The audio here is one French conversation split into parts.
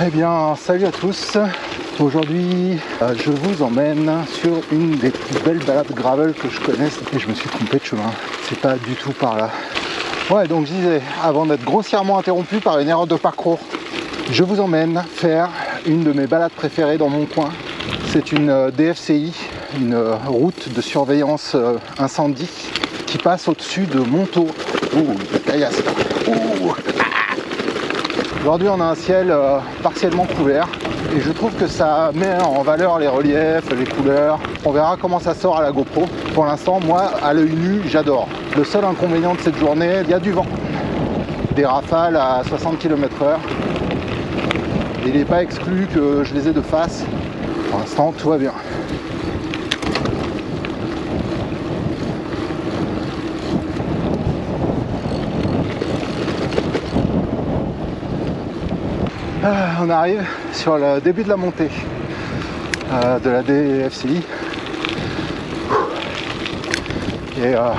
Eh bien, salut à tous. Aujourd'hui, euh, je vous emmène sur une des plus belles balades gravel que je connaisse et je me suis trompé de chemin. C'est pas du tout par là. Ouais, donc je disais, avant d'être grossièrement interrompu par une erreur de parcours, je vous emmène faire une de mes balades préférées dans mon coin. C'est une euh, DFCI, une euh, route de surveillance incendie qui passe au-dessus de Montaut. Ouh, caillasse. Ouh. Aujourd'hui, on a un ciel euh, partiellement couvert et je trouve que ça met en valeur les reliefs, les couleurs. On verra comment ça sort à la GoPro. Pour l'instant, moi, à l'œil nu, j'adore. Le seul inconvénient de cette journée, il y a du vent. Des rafales à 60 km/h. Il n'est pas exclu que je les ai de face. Pour l'instant, tout va bien. On arrive sur le début de la montée euh, de la DFCI. Et euh,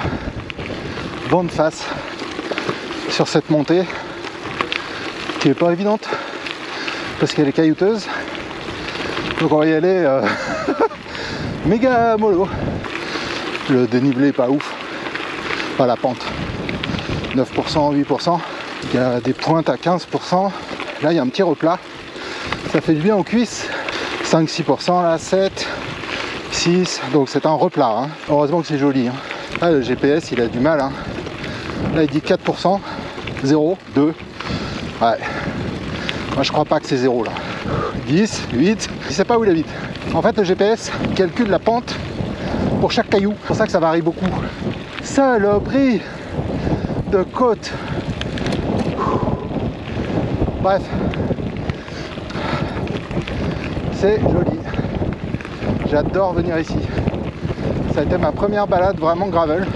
de face sur cette montée qui est pas évidente parce qu'elle est caillouteuse. Donc on va y aller euh, méga mollo. Le dénivelé pas ouf. Pas la pente. 9%, 8%. Il y a des pointes à 15%. Là, il y a un petit replat. Ça fait du bien aux cuisses. 5-6%, là, 7, 6. Donc c'est un replat. Hein. Heureusement que c'est joli. Hein. Le GPS, il a du mal. Hein. Là, il dit 4%, 0, 2. Ouais. Moi, je crois pas que c'est 0 là. 10, 8. Il sait pas où il habite. En fait, le GPS calcule la pente pour chaque caillou. C'est pour ça que ça varie beaucoup. Saloperie de côte. Bref, c'est joli. J'adore venir ici. Ça a été ma première balade vraiment gravel.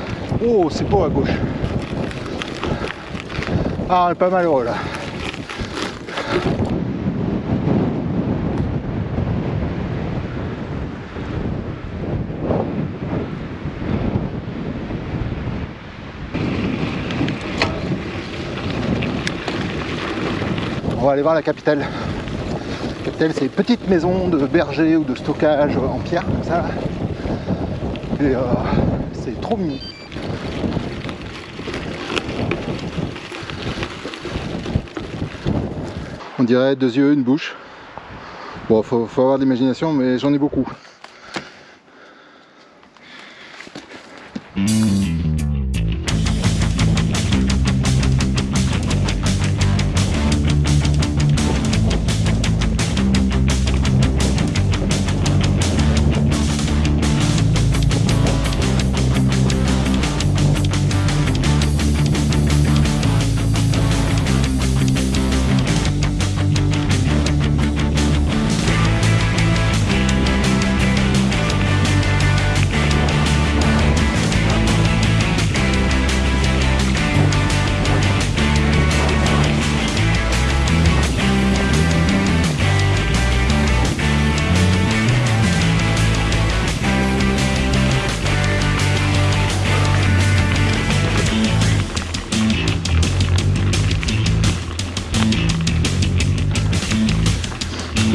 Oh, c'est beau à gauche. Ah, on est pas malheureux là. On va aller voir la capitale. La capitale, c'est une petite maison de berger ou de stockage en pierre, comme ça. Et euh, c'est trop mignon. On dirait deux yeux, une bouche. Bon, faut, faut avoir d'imagination, mais j'en ai beaucoup.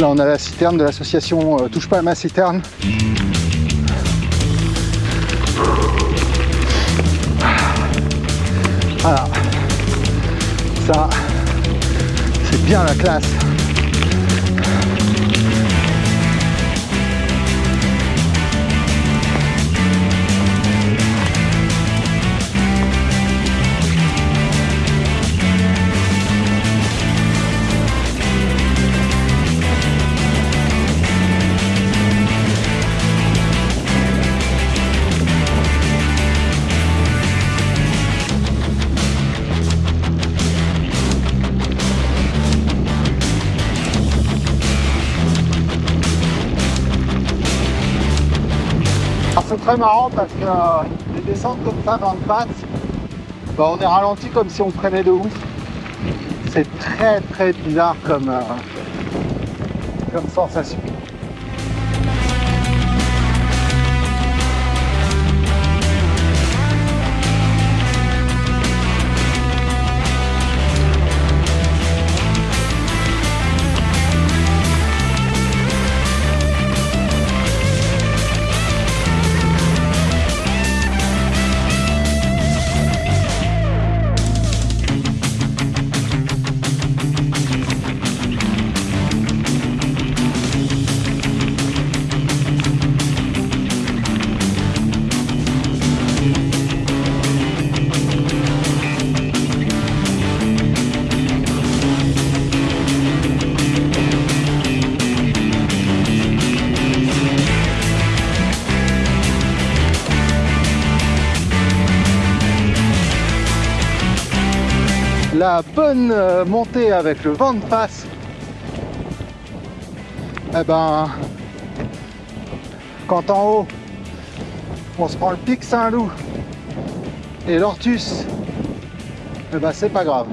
Là on a la citerne de l'association euh, Touche pas à ma citerne. Voilà. Ça, c'est bien la classe. Marrant parce que euh, les descentes comme ça dans le passe, bah, on est ralenti comme si on prenait de ouf. C'est très très bizarre comme, euh, comme sensation. La bonne euh, montée avec le vent de face, eh ben, quand en haut, on se prend le pic Saint-Loup et l'Ortus, eh ben c'est pas grave.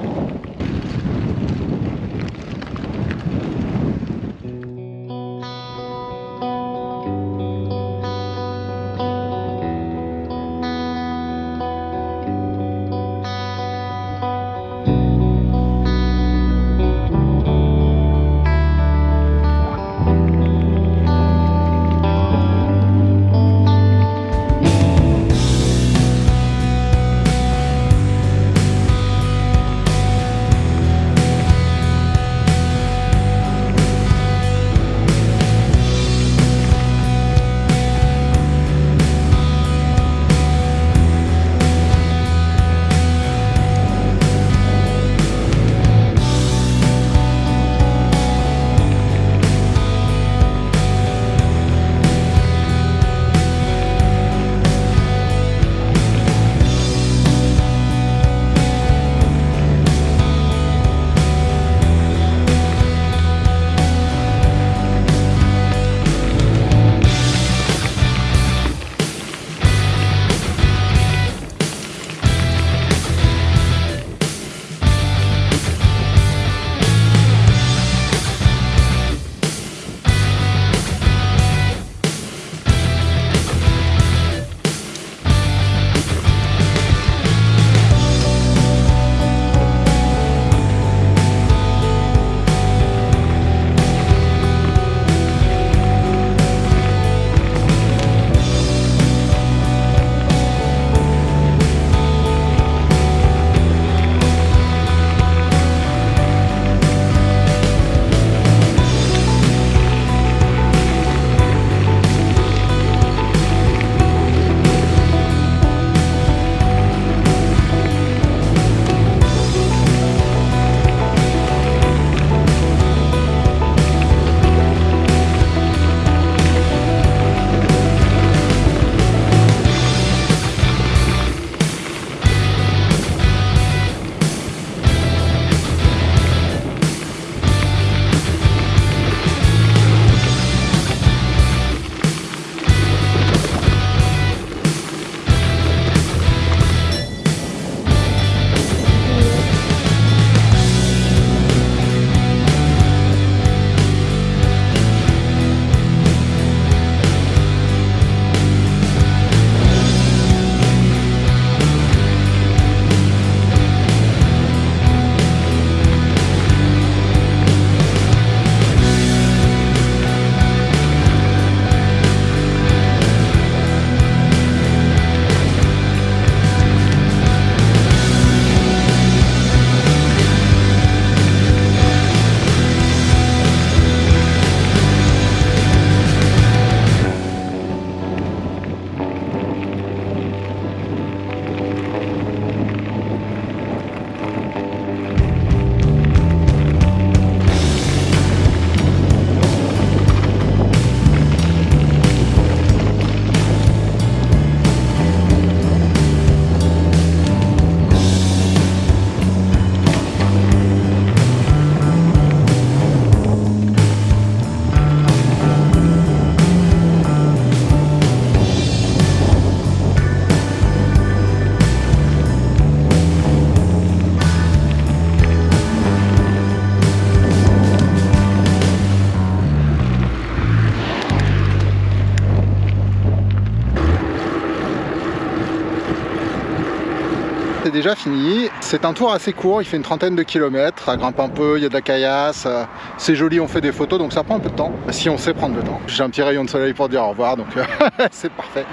Fini. C'est un tour assez court, il fait une trentaine de kilomètres, ça grimpe un peu, il y a de la caillasse, euh, c'est joli, on fait des photos, donc ça prend un peu de temps, si on sait prendre le temps. J'ai un petit rayon de soleil pour dire au revoir, donc euh, c'est parfait.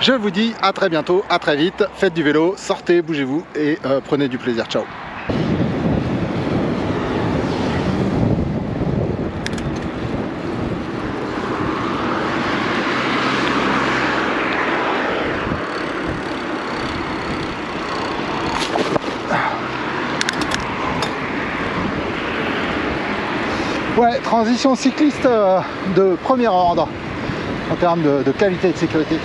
Je vous dis à très bientôt, à très vite, faites du vélo, sortez, bougez-vous et euh, prenez du plaisir. Ciao Ouais, transition cycliste euh, de premier ordre en termes de, de qualité de sécurité.